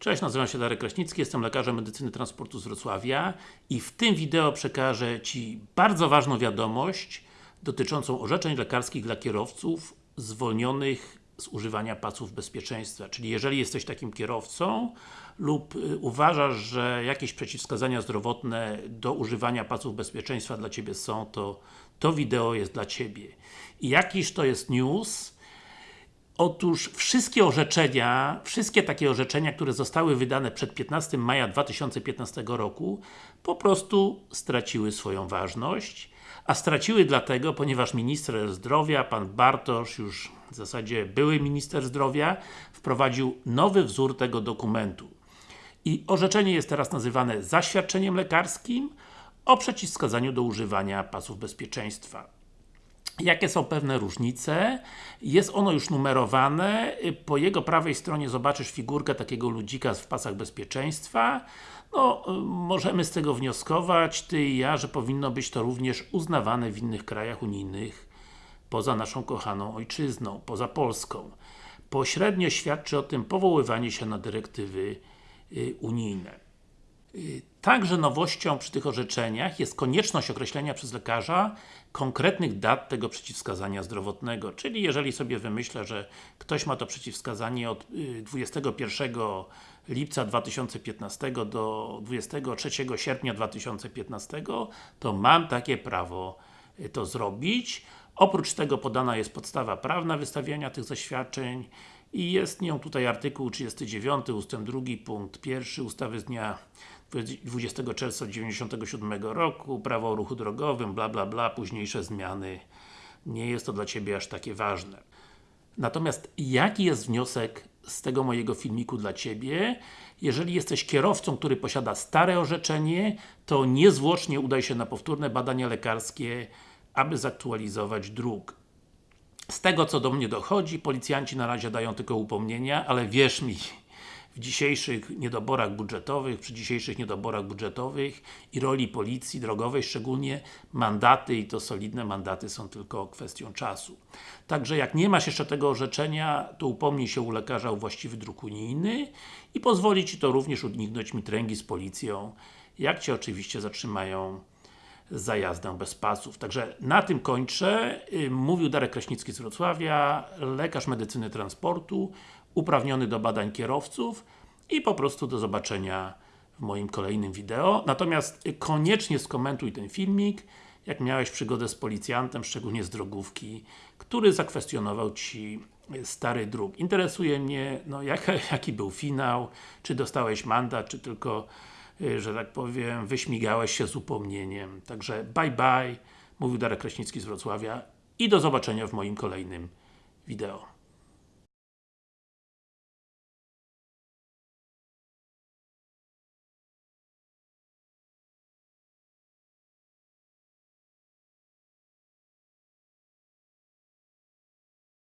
Cześć, nazywam się Darek Kraśnicki, jestem lekarzem medycyny transportu z Wrocławia i w tym wideo przekażę Ci bardzo ważną wiadomość dotyczącą orzeczeń lekarskich dla kierowców zwolnionych z używania pasów bezpieczeństwa. Czyli jeżeli jesteś takim kierowcą lub y, uważasz, że jakieś przeciwwskazania zdrowotne do używania pasów bezpieczeństwa dla Ciebie są, to to wideo jest dla Ciebie. I jakiż to jest news, Otóż wszystkie orzeczenia, wszystkie takie orzeczenia, które zostały wydane przed 15 maja 2015 roku po prostu straciły swoją ważność, a straciły dlatego, ponieważ minister zdrowia, pan Bartosz, już w zasadzie były minister zdrowia, wprowadził nowy wzór tego dokumentu. I orzeczenie jest teraz nazywane zaświadczeniem lekarskim o przeciwwskazaniu do używania pasów bezpieczeństwa. Jakie są pewne różnice? Jest ono już numerowane, po jego prawej stronie zobaczysz figurkę takiego ludzika w pasach bezpieczeństwa. No, możemy z tego wnioskować, Ty i ja, że powinno być to również uznawane w innych krajach unijnych poza naszą kochaną ojczyzną, poza Polską. Pośrednio świadczy o tym powoływanie się na dyrektywy y, unijne. Także nowością przy tych orzeczeniach jest konieczność określenia przez lekarza konkretnych dat tego przeciwwskazania zdrowotnego. Czyli jeżeli sobie wymyślę, że ktoś ma to przeciwwskazanie od 21 y, lipca 2015 do 23 sierpnia 2015, to mam takie prawo y, to zrobić. Oprócz tego podana jest podstawa prawna wystawiania tych zaświadczeń i jest nią tutaj artykuł 39 ustęp 2 punkt 1 ustawy z dnia 20 czerwca 1997 roku, prawo o ruchu drogowym, bla bla bla, późniejsze zmiany. Nie jest to dla Ciebie aż takie ważne. Natomiast jaki jest wniosek z tego mojego filmiku dla Ciebie? Jeżeli jesteś kierowcą, który posiada stare orzeczenie, to niezwłocznie udaj się na powtórne badania lekarskie, aby zaktualizować dróg. Z tego co do mnie dochodzi, policjanci na razie dają tylko upomnienia, ale wierz mi, w dzisiejszych niedoborach budżetowych, przy dzisiejszych niedoborach budżetowych i roli policji drogowej, szczególnie mandaty i to solidne mandaty są tylko kwestią czasu. Także jak nie masz jeszcze tego orzeczenia, to upomnij się u lekarza o właściwy druk unijny i pozwoli Ci to również uniknąć mitręgi z policją, jak Cię oczywiście zatrzymają za jazdę bez pasów. Także na tym kończę. Mówił Darek Kraśnicki z Wrocławia, lekarz medycyny transportu, uprawniony do badań kierowców i po prostu do zobaczenia w moim kolejnym wideo. Natomiast koniecznie skomentuj ten filmik, jak miałeś przygodę z policjantem, szczególnie z drogówki, który zakwestionował Ci stary dróg. Interesuje mnie, no jak, jaki był finał, czy dostałeś mandat, czy tylko Y, że tak powiem, wyśmigałeś się z upomnieniem. Także bye bye, mówił Darek Kraśnicki z Wrocławia i do zobaczenia w moim kolejnym wideo.